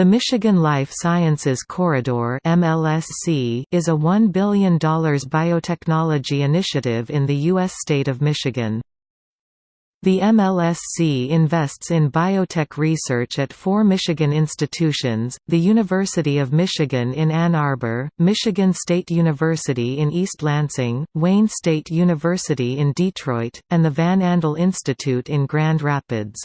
The Michigan Life Sciences Corridor MLSC is a $1 billion biotechnology initiative in the U.S. state of Michigan. The MLSC invests in biotech research at four Michigan institutions, the University of Michigan in Ann Arbor, Michigan State University in East Lansing, Wayne State University in Detroit, and the Van Andel Institute in Grand Rapids.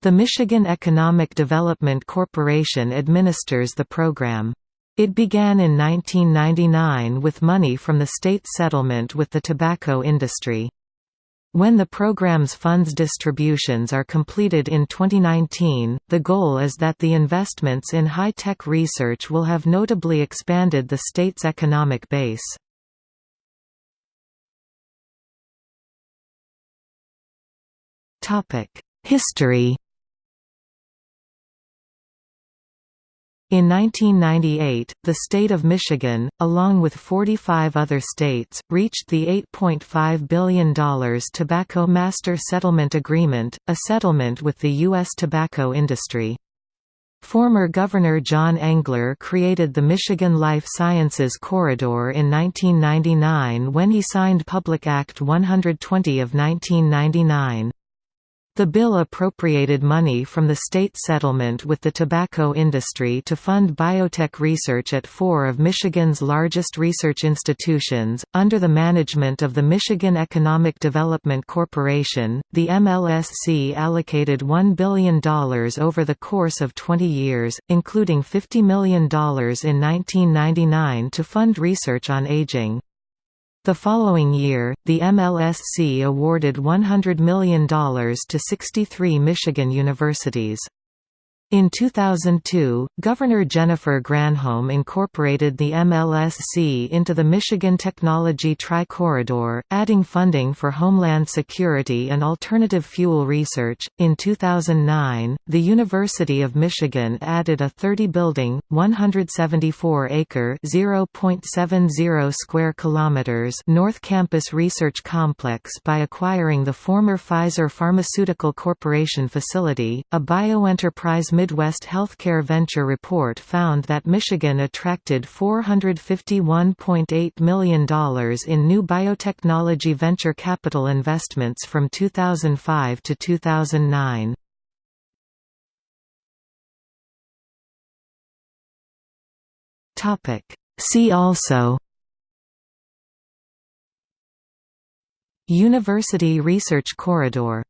The Michigan Economic Development Corporation administers the program. It began in 1999 with money from the state settlement with the tobacco industry. When the program's funds distributions are completed in 2019, the goal is that the investments in high-tech research will have notably expanded the state's economic base. History In 1998, the state of Michigan, along with 45 other states, reached the $8.5 billion Tobacco Master Settlement Agreement, a settlement with the U.S. tobacco industry. Former Governor John Engler created the Michigan Life Sciences Corridor in 1999 when he signed Public Act 120 of 1999. The bill appropriated money from the state settlement with the tobacco industry to fund biotech research at four of Michigan's largest research institutions. Under the management of the Michigan Economic Development Corporation, the MLSC allocated $1 billion over the course of 20 years, including $50 million in 1999 to fund research on aging. The following year, the MLSC awarded $100 million to 63 Michigan universities. In 2002, Governor Jennifer Granholm incorporated the MLSC into the Michigan Technology Tri-Corridor, adding funding for homeland security and alternative fuel research. In 2009, the University of Michigan added a 30-building, 174-acre (0.70 square kilometers) North Campus Research Complex by acquiring the former Pfizer Pharmaceutical Corporation facility, a bioenterprise Midwest Healthcare Venture Report found that Michigan attracted $451.8 million in new biotechnology venture capital investments from 2005 to 2009. See also University Research Corridor